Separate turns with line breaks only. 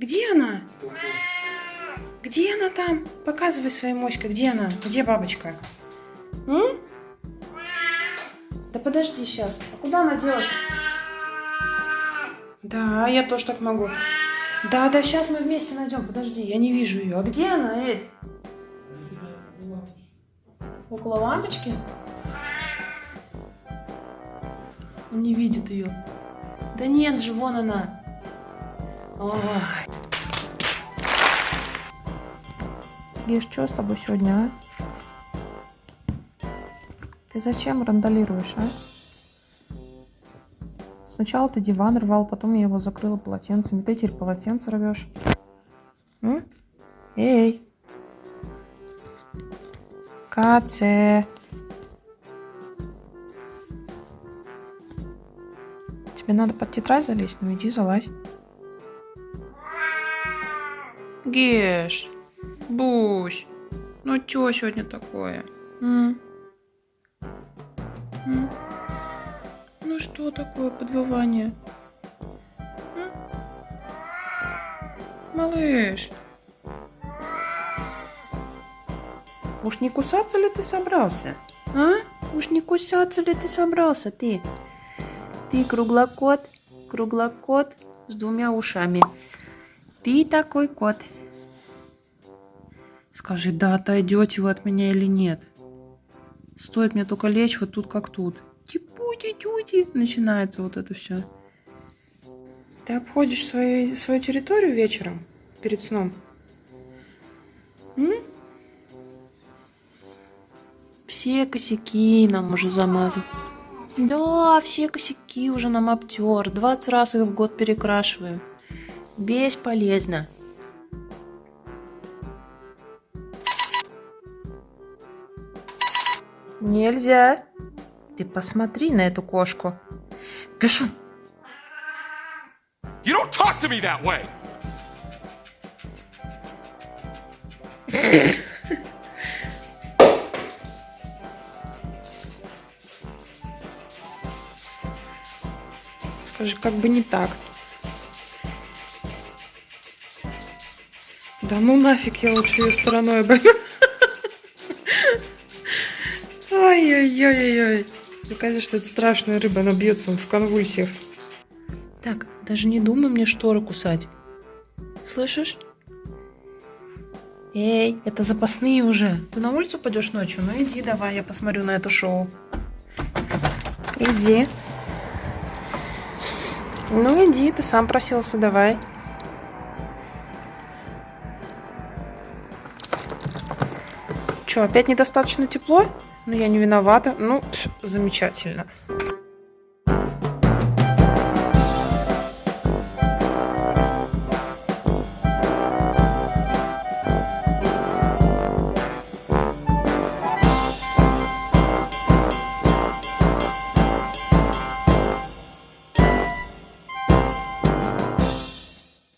Где она? Где она там? Показывай своей моськой. Где она? Где бабочка? М? Да подожди сейчас. А куда она делась? Да, я тоже так могу. Да, да, сейчас мы вместе найдем. Подожди, я не вижу ее. А где она, Эдь? Около лампочки? Он не видит ее. Да нет же, вон она. Ой. Геш, что с тобой сегодня, а? Ты зачем рандалируешь, а? Сначала ты диван рвал, потом я его закрыла полотенцами. Ты теперь полотенце рвешь. М? Эй! Каце! Тебе надо под тетрадь залезть? Ну иди залазь. Геш, Бусь, ну чё сегодня такое? М? М? Ну что такое подвывание? М? Малыш. Уж не кусаться ли ты собрался? А? Уж не кусаться ли ты собрался, ты? Ты круглокот, круглокот с двумя ушами. Ты такой кот. Скажи, да, отойдете вы от меня или нет? Стоит мне только лечь вот тут как тут. Типути, тюти. Начинается вот это все. Ты обходишь свою, свою территорию вечером перед сном? М? Все косяки нам уже замазал. Да, все косяки уже нам обтер. 20 раз их в год перекрашиваю. Бесполезно. Нельзя. Ты посмотри на эту кошку.
You don't talk to me that way!
Скажи, как бы не так. Да ну нафиг, я лучше ее стороной обойду. Ой-ой-ой-ой. Мне кажется, что это страшная рыба, она бьется он в конвульсиях. Так, даже не думай мне шторы кусать. Слышишь? Эй, это запасные уже. Ты на улицу пойдешь ночью? Ну иди давай, я посмотрю на это шоу. Иди. Ну иди, ты сам просился, давай. Че, опять недостаточно тепло? Ну я не виновата. Ну, замечательно.